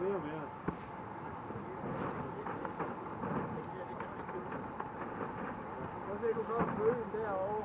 mere og mere. Prøv at se, du kan følge den derovre.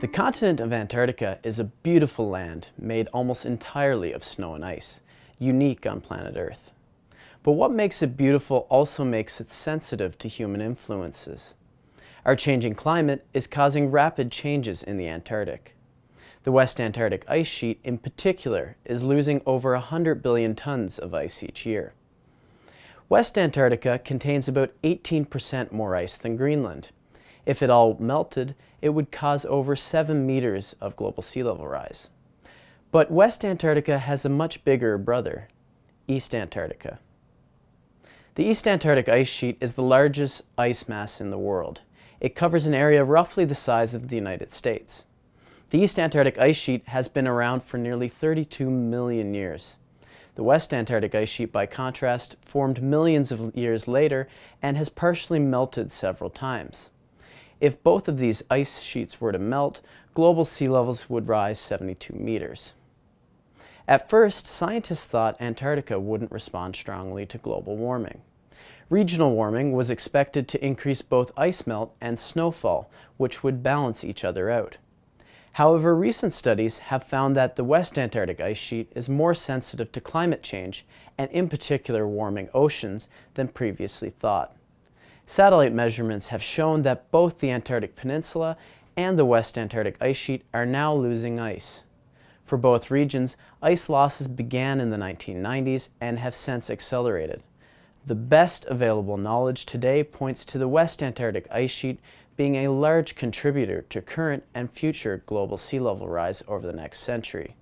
The continent of Antarctica is a beautiful land made almost entirely of snow and ice, unique on planet Earth. But what makes it beautiful also makes it sensitive to human influences. Our changing climate is causing rapid changes in the Antarctic. The West Antarctic ice sheet in particular is losing over 100 billion tons of ice each year. West Antarctica contains about 18% more ice than Greenland. If it all melted, it would cause over 7 meters of global sea level rise. But West Antarctica has a much bigger brother, East Antarctica. The East Antarctic ice sheet is the largest ice mass in the world. It covers an area roughly the size of the United States. The East Antarctic ice sheet has been around for nearly 32 million years. The West Antarctic ice sheet, by contrast, formed millions of years later and has partially melted several times. If both of these ice sheets were to melt, global sea levels would rise 72 meters. At first, scientists thought Antarctica wouldn't respond strongly to global warming. Regional warming was expected to increase both ice melt and snowfall, which would balance each other out. However, recent studies have found that the West Antarctic ice sheet is more sensitive to climate change, and in particular warming oceans, than previously thought. Satellite measurements have shown that both the Antarctic Peninsula and the West Antarctic ice sheet are now losing ice. For both regions, ice losses began in the 1990s and have since accelerated. The best available knowledge today points to the West Antarctic ice sheet being a large contributor to current and future global sea level rise over the next century.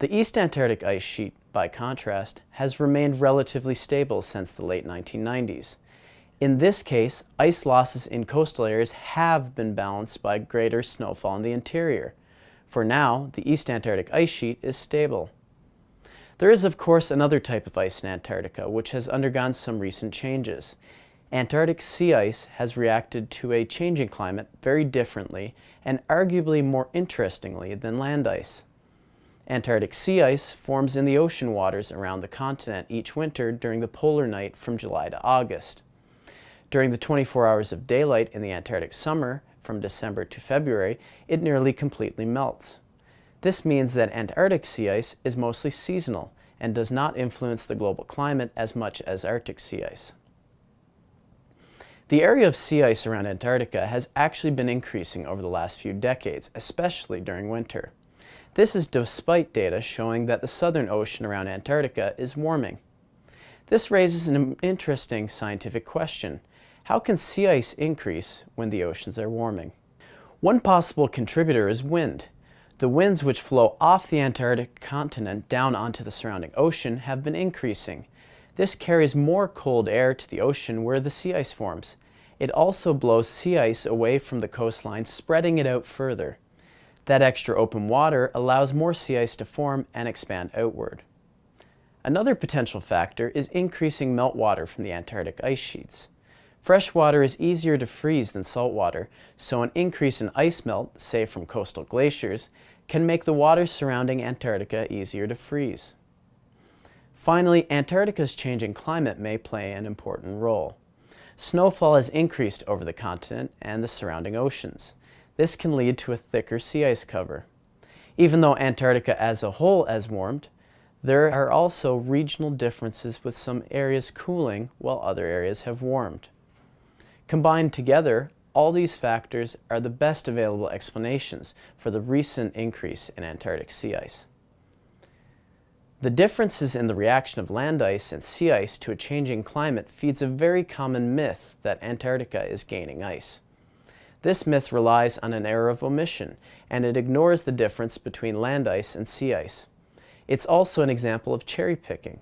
The East Antarctic ice sheet, by contrast, has remained relatively stable since the late 1990s. In this case, ice losses in coastal areas have been balanced by greater snowfall in the interior. For now, the East Antarctic ice sheet is stable. There is, of course, another type of ice in Antarctica, which has undergone some recent changes. Antarctic sea ice has reacted to a changing climate very differently and arguably more interestingly than land ice. Antarctic sea ice forms in the ocean waters around the continent each winter during the polar night from July to August. During the 24 hours of daylight in the Antarctic summer, from December to February, it nearly completely melts. This means that Antarctic sea ice is mostly seasonal and does not influence the global climate as much as Arctic sea ice. The area of sea ice around Antarctica has actually been increasing over the last few decades, especially during winter. This is despite data showing that the southern ocean around Antarctica is warming. This raises an interesting scientific question. How can sea ice increase when the oceans are warming? One possible contributor is wind. The winds which flow off the Antarctic continent down onto the surrounding ocean have been increasing. This carries more cold air to the ocean where the sea ice forms. It also blows sea ice away from the coastline, spreading it out further. That extra open water allows more sea ice to form and expand outward. Another potential factor is increasing meltwater from the Antarctic ice sheets. Fresh water is easier to freeze than salt water, so an increase in ice melt, say from coastal glaciers, can make the waters surrounding Antarctica easier to freeze. Finally, Antarctica's changing climate may play an important role. Snowfall has increased over the continent and the surrounding oceans. This can lead to a thicker sea ice cover. Even though Antarctica as a whole has warmed, there are also regional differences with some areas cooling while other areas have warmed. Combined together, all these factors are the best available explanations for the recent increase in Antarctic sea ice. The differences in the reaction of land ice and sea ice to a changing climate feeds a very common myth that Antarctica is gaining ice. This myth relies on an error of omission, and it ignores the difference between land ice and sea ice. It's also an example of cherry picking.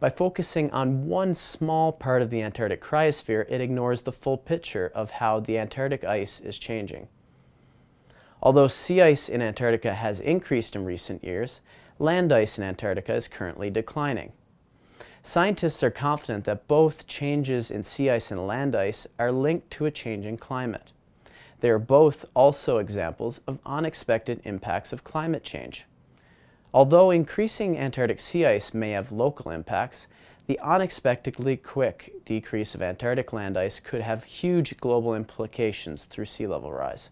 By focusing on one small part of the Antarctic cryosphere, it ignores the full picture of how the Antarctic ice is changing. Although sea ice in Antarctica has increased in recent years, land ice in Antarctica is currently declining. Scientists are confident that both changes in sea ice and land ice are linked to a changing climate. They are both also examples of unexpected impacts of climate change. Although increasing Antarctic sea ice may have local impacts, the unexpectedly quick decrease of Antarctic land ice could have huge global implications through sea level rise.